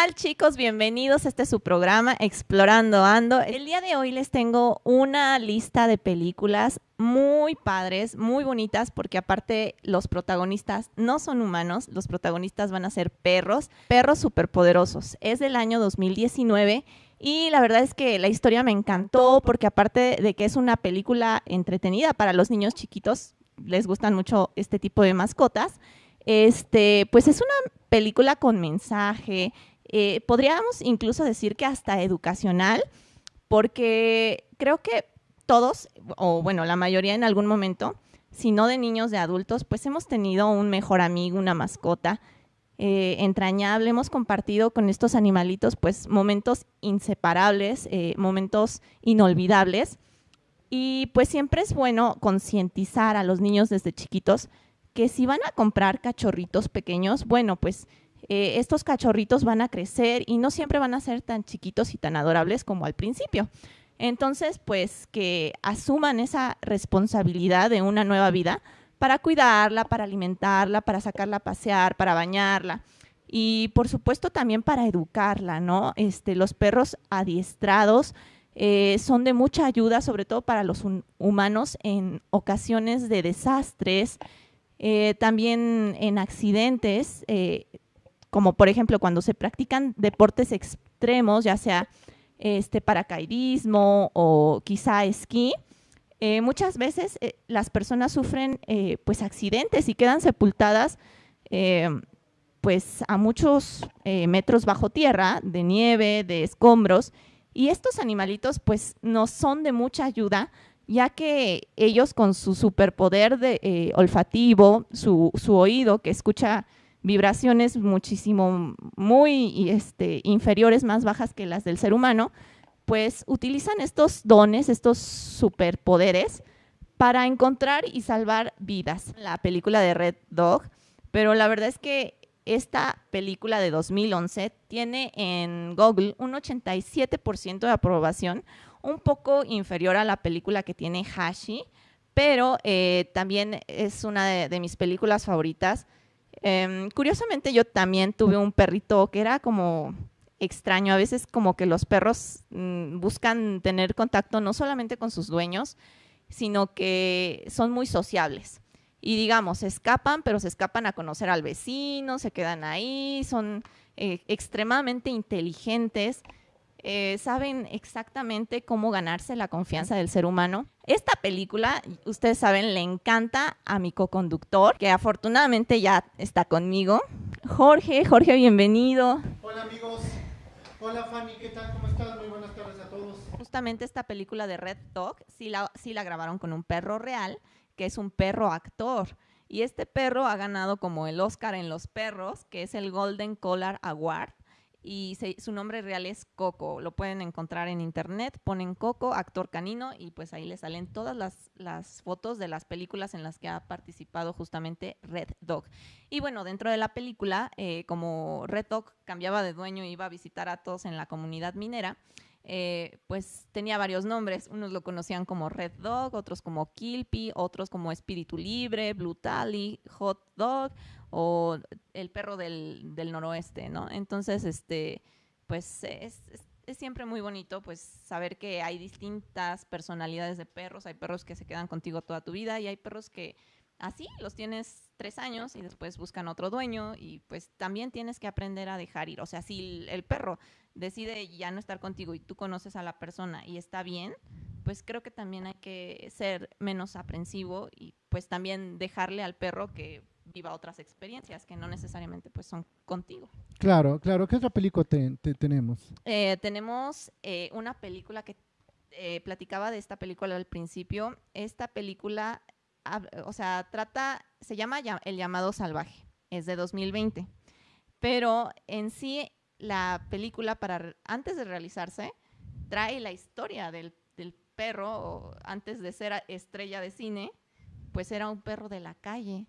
tal chicos? Bienvenidos. Este es su programa Explorando Ando. El día de hoy les tengo una lista de películas muy padres, muy bonitas, porque aparte los protagonistas no son humanos, los protagonistas van a ser perros, perros superpoderosos. Es del año 2019 y la verdad es que la historia me encantó porque aparte de que es una película entretenida para los niños chiquitos, les gustan mucho este tipo de mascotas, este, pues es una película con mensaje, eh, podríamos incluso decir que hasta educacional, porque creo que todos, o bueno, la mayoría en algún momento, si no de niños, de adultos, pues hemos tenido un mejor amigo, una mascota eh, entrañable, hemos compartido con estos animalitos pues momentos inseparables, eh, momentos inolvidables. Y pues siempre es bueno concientizar a los niños desde chiquitos que si van a comprar cachorritos pequeños, bueno, pues eh, estos cachorritos van a crecer y no siempre van a ser tan chiquitos y tan adorables como al principio. Entonces, pues que asuman esa responsabilidad de una nueva vida para cuidarla, para alimentarla, para sacarla a pasear, para bañarla y por supuesto también para educarla, ¿no? Este, los perros adiestrados eh, son de mucha ayuda, sobre todo para los humanos en ocasiones de desastres, eh, también en accidentes, como por ejemplo cuando se practican deportes extremos, ya sea este paracaidismo o quizá esquí, eh, muchas veces las personas sufren pues accidentes y quedan sepultadas pues a muchos metros bajo tierra, de nieve, de escombros, y estos animalitos pues nos son de mucha ayuda ya que ellos con su superpoder de, eh, olfativo, su, oído que escucha vibraciones muchísimo, muy este, inferiores, más bajas que las del ser humano, pues utilizan estos dones, estos superpoderes para encontrar y salvar vidas. La película de Red Dog, pero la verdad es que esta película de 2011 tiene en Google un 87% de aprobación, un poco inferior a la película que tiene Hashi, pero eh, también es una de, mis películas favoritas. Em, curiosamente yo también tuve un perrito que era como extraño, a veces como que los perros mm, buscan tener contacto no solamente con sus dueños, sino que son muy sociables. Y digamos, se escapan, pero se escapan a conocer al vecino, se quedan ahí, son eh, extremadamente inteligentes eh, saben exactamente cómo ganarse la confianza del ser humano. Esta película, ustedes saben, le encanta a mi co-conductor, que afortunadamente ya está conmigo. Jorge, Jorge, bienvenido. Hola amigos. Hola Fanny, ¿qué tal? ¿Cómo estás? Muy buenas tardes a todos. Justamente esta película de Red Dog sí la, sí la grabaron con un perro real, que es un perro actor. Y este perro ha ganado como el Oscar en los perros, que es el Golden Collar Award y su nombre real es Coco. Lo pueden encontrar en internet, ponen Coco, actor canino, y pues ahí les salen todas las, fotos de las películas en las que ha participado justamente Red Dog. Y bueno, dentro de la película, eh, como Red Dog cambiaba de dueño y iba a visitar a todos en la comunidad minera, eh, pues tenía varios nombres. Unos lo conocían como Red Dog, otros como Kilpy, otros como Espíritu Libre, Blue Tally, Hot Dog o el perro del, noroeste, ¿no? Entonces, este, pues es, siempre muy bonito pues saber que hay distintas personalidades de perros. Hay perros que se quedan contigo toda tu vida y hay perros que así los tienes tres años y después buscan otro dueño y pues también tienes que aprender a dejar ir. O sea, si el perro decide ya no estar contigo y tú conoces a la persona y está bien, pues creo que también hay que ser menos aprensivo y pues también dejarle al perro que viva otras experiencias que no necesariamente pues son contigo. Claro, claro. ¿Qué otra película tenemos? Eh, tenemos eh, una película que eh, platicaba de esta película al principio. Esta película, o sea, trata, se llama El llamado salvaje, es de 2020, pero en sí la película, para antes de realizarse, trae la historia del, perro, antes de ser estrella de cine, pues era un perro de la calle.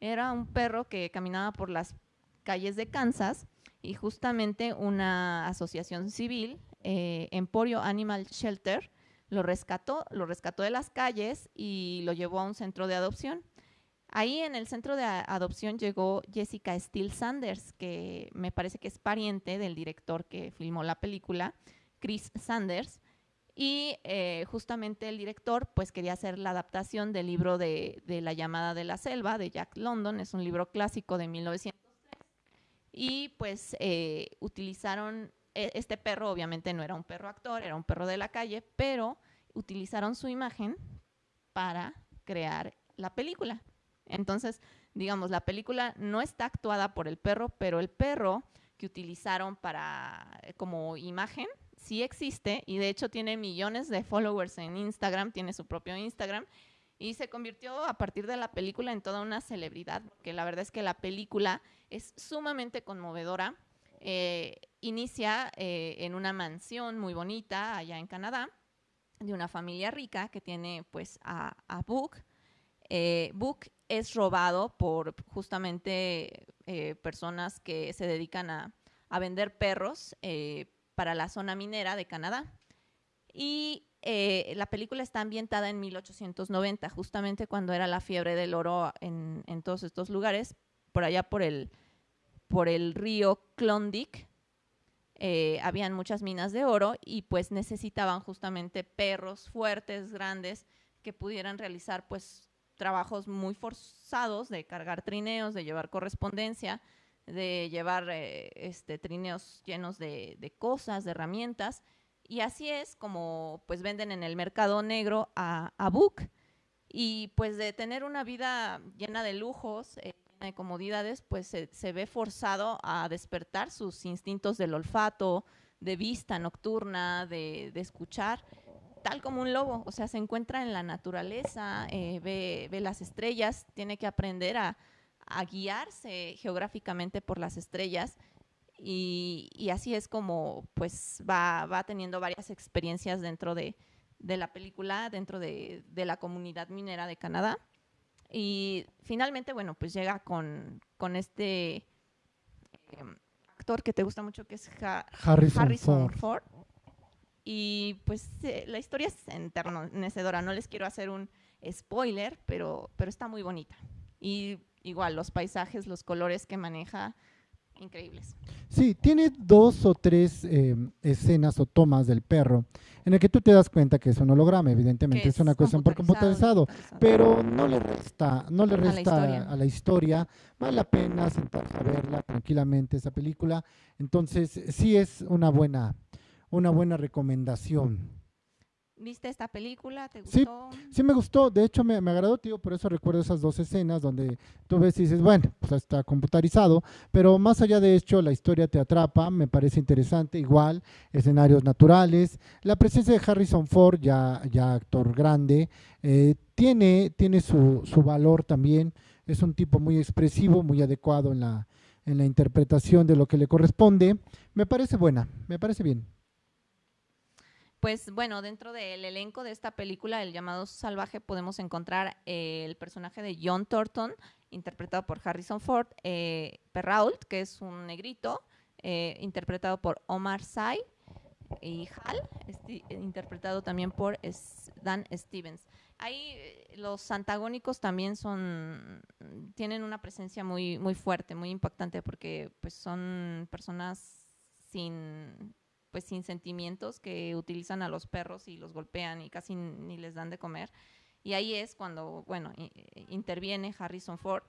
Era un perro que caminaba por las calles de Kansas y justamente una asociación civil, eh, Emporio Animal Shelter, lo rescató, lo rescató de las calles y lo llevó a un centro de adopción. Ahí en el centro de adopción llegó Jessica Steele Sanders, que me parece que es pariente del director que filmó la película, Chris Sanders. Y eh, justamente el director pues quería hacer la adaptación del libro de, La llamada de la selva de Jack London, es un libro clásico de 1903. Y pues eh, utilizaron, este perro obviamente no era un perro actor, era un perro de la calle, pero utilizaron su imagen para crear la película. Entonces, digamos, la película no está actuada por el perro, pero el perro que utilizaron para eh, como imagen sí existe y de hecho tiene millones de followers en Instagram, tiene su propio Instagram y se convirtió a partir de la película en toda una celebridad, porque la verdad es que la película es sumamente conmovedora. Eh, inicia eh, en una mansión muy bonita allá en Canadá de una familia rica que tiene pues a, a Book. Book es robado por justamente eh, personas que se dedican a, vender perros eh, para la zona minera de Canadá. Y eh, la película está ambientada en 1890, justamente cuando era la fiebre del oro en, todos estos lugares, por allá por el, por el río Klondike. habían muchas minas de oro y pues necesitaban justamente perros fuertes, grandes, que pudieran realizar pues trabajos muy forzados de cargar trineos, de llevar correspondencia, de llevar eh, este, trineos llenos de, cosas, de herramientas. Y así es como pues venden en el mercado negro a, a Book. Y pues de tener una vida llena de lujos, eh, de comodidades, pues se, ve forzado a despertar sus instintos del olfato, de vista nocturna, de, de escuchar tal como un lobo, o sea, se encuentra en la naturaleza, eh, ve, las estrellas, tiene que aprender a, guiarse geográficamente por las estrellas y, así es como pues va, va teniendo varias experiencias dentro de, la película, dentro de, la comunidad minera de Canadá. Y finalmente, bueno, pues llega con, este em, actor que te gusta mucho, que es Harrison, Ford. Y pues eh, la historia es enternecedora, no les quiero hacer un spoiler, pero, pero está muy bonita. Y igual, los paisajes, los colores que maneja, increíbles. Sí, tiene dos o tres eh, escenas o tomas del perro en el que tú te das cuenta que es un holograma, evidentemente es, una cuestión por computarizado, pero no le resta, no le resta a la, historia. Vale la pena sentarse a verla tranquilamente esa película. Entonces, sí es una buena una buena recomendación. ¿Viste esta película? ¿Te gustó? Sí, sí me gustó. De hecho, me, agradó, tío, por eso recuerdo esas dos escenas donde tú ves y dices, bueno, pues está computarizado, pero más allá de hecho, la historia te atrapa, me parece interesante, igual, escenarios naturales. La presencia de Harrison Ford, ya, ya actor grande, eh, tiene, tiene su, su valor también. Es un tipo muy expresivo, muy adecuado en la, en la interpretación de lo que le corresponde. Me parece buena, me parece bien. Pues bueno, dentro del elenco de esta película, El llamado salvaje, podemos encontrar eh, el personaje de John Thornton, interpretado por Harrison Ford, eh, Perrault, que es un negrito, eh, interpretado por Omar Sy, y Hal, interpretado también por Dan Stevens. Ahí los antagónicos también son, tienen una presencia muy, muy fuerte, muy impactante, porque pues son personas sin pues sin sentimientos que utilizan a los perros y los golpean y casi ni les dan de comer. Y ahí es cuando, bueno, interviene Harrison Ford,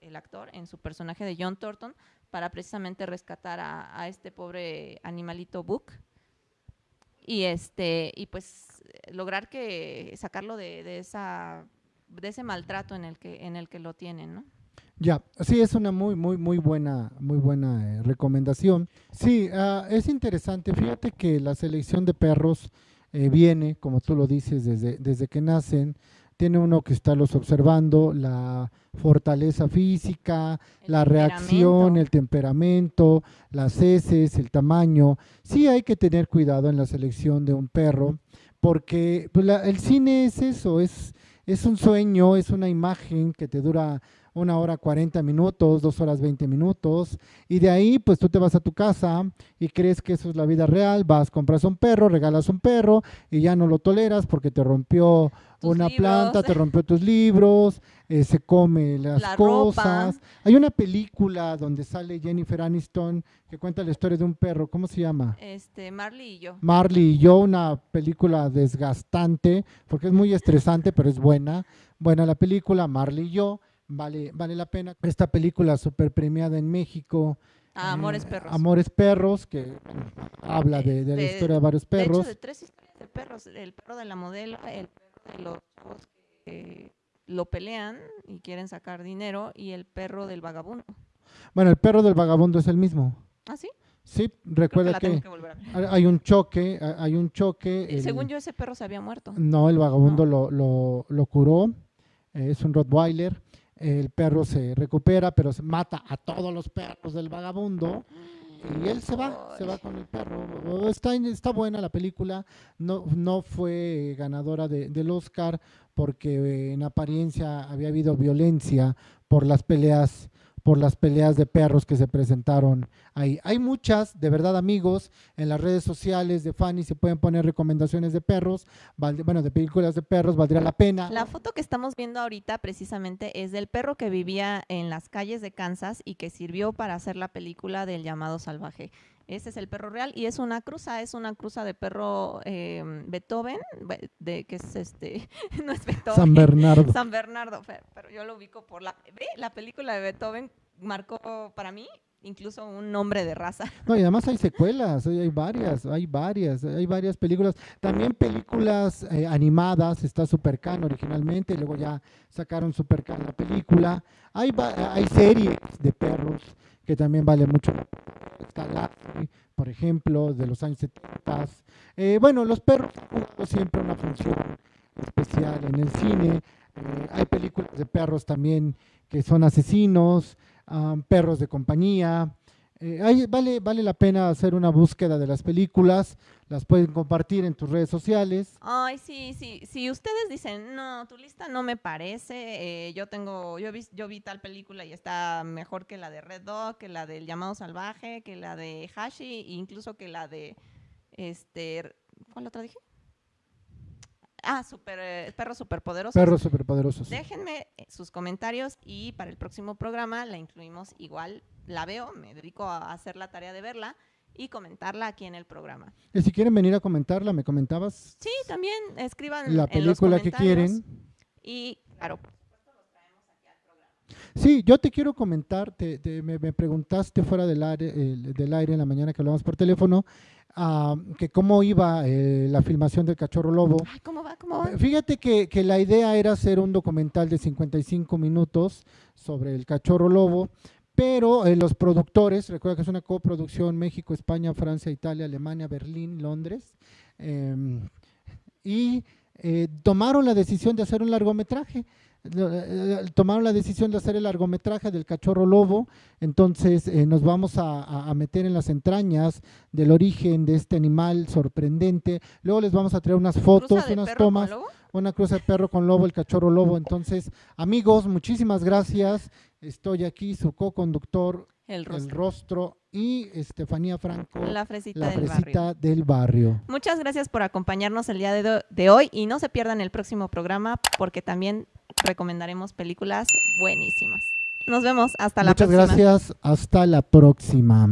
el actor, en su personaje de John Thornton, para precisamente rescatar a, este pobre animalito Book. Y este, y pues lograr que sacarlo de, de, esa de ese maltrato en el que, en el que lo tienen, ¿no? Ya, sí, es una muy, muy, muy buena, muy buena eh, recomendación. Sí, ah, es interesante. Fíjate que la selección de perros eh, viene, como tú lo dices, desde, desde que nacen. Tiene uno que estarlos observando, la fortaleza física, la reacción, el temperamento, las heces, el tamaño. Sí hay que tener cuidado en la selección de un perro, porque pues, el cine es eso, es, es un sueño, es una imagen que te dura una hora 40 minutos, dos horas 20 minutos, y de ahí pues tú te vas a tu casa y crees que eso es la vida real, vas, compras un perro, regalas un perro y ya no lo toleras porque te rompió Tus una libros. planta, te rompió tus libros, eh, se come las La cosas. ropa. Hay una película donde sale Jennifer Aniston que cuenta la historia de un perro, ¿cómo se llama? Este, Marley y yo. Marley y yo, una película desgastante, porque es muy estresante, pero es buena. Buena la película, Marley y yo, vale, vale la pena. Esta película súper premiada en México. Ah, Amores eh, Perros. Amores Perros, que habla de, de la historia de varios De hecho, perros. de tres historias de perros. El perro de la modelo, el perro de los chavos que lo pelean y quieren sacar dinero y el perro del vagabundo. Bueno, el perro del vagabundo es el mismo. ¿Ah, sí? Sí, que recuerda que, hay- un choque, hay- un choque. El- Según yo, ese perro se había muerto. No, el vagabundo No. Lo, lo, lo curó, eh, es un Rottweiler. El perro se recupera, pero se mata a todos los perros del vagabundo. Y él se va, se va con el perro. Está, está buena la película. No, no fue ganadora de- del Oscar porque en apariencia había habido violencia por las peleas por las peleas de perros que se presentaron ahí. Hay muchas, de verdad amigos, en las redes sociales de Fanny se pueden poner recomendaciones de perros, bueno, de películas de perros, valdría la pena. La foto que estamos viendo ahorita precisamente es del perro que vivía en las calles de Kansas y que sirvió para hacer la película del llamado salvaje. Ese es el perro real y es una cruza, es una cruza de perro eh, Beethoven, be- de que es este, no es Beethoven. San Bernardo. San Bernardo, pero yo lo ubico por la, ve, la película de Beethoven marcó para mí incluso un nombre de raza. No, y además hay secuelas, hay, varias, hay varias, hay varias películas. También películas eh, animadas, está Supercan originalmente, luego ya sacaron Supercan la película. Hay, hay series de perros que también vale mucho la. Está Lassie, por ejemplo, de los años 70. Eh, bueno, los perros han siempre una función especial en el cine. Eh, hay películas de perros también que son asesinos, ah, perros de compañía. Eh, hay- vale, vale la pena hacer una búsqueda de las películas, las pueden compartir en tus redes sociales. Ay, sí, sí. Si ustedes dicen, no, tu lista no me parece, eh, yo tengo, yo vi, yo vi tal película y está mejor que la de Red Dog, que la del llamado salvaje, que la de Hashi, incluso que la de, este, ¿cuál otra dije? Ah, super, eh, perros superpoderosos. Perros superpoderosos. Déjenme eh, sus comentarios y para el próximo programa la incluimos igual. La veo, me dedico a hacer la tarea de verla y comentarla aquí en el programa. Y si quieren venir a comentarla, me comentabas Sí, también escriban la en los película que quieren. Y claro, Sí, yo te quiero comentar, te, te- me, me preguntaste fuera del aire, el- del aire en la mañana que hablamos por teléfono, ah, que cómo iba eh, la filmación del Cachorro Lobo. ay, ¿cómo va? ¿Cómo va? Eh, Fíjate que, que la idea era hacer un documental de 55 minutos sobre el cachorro lobo, pero eh, los productores, recuerda que es una coproducción México, España, Francia, Italia, Alemania, Berlín, Londres, em, y tomaron la decisión de hacer un largometraje. Tomaron la decisión de hacer el largometraje del cachorro lobo, entonces eh, nos vamos a, meter en las entrañas del origen de este animal sorprendente. Luego les vamos a traer unas fotos, ¿Cruza de unas tomas una cruza de perro con lobo, el cachorro lobo. Entonces, amigos, muchísimas gracias. Estoy aquí, su co-conductor, El rostro. el rostro, y Estefanía Franco, La fresita la del fresita barrio. del barrio. Muchas gracias por acompañarnos el día de hoy y no se pierdan el próximo programa porque también recomendaremos películas buenísimas. Nos vemos hasta la Muchas próxima. gracias. Hasta la próxima.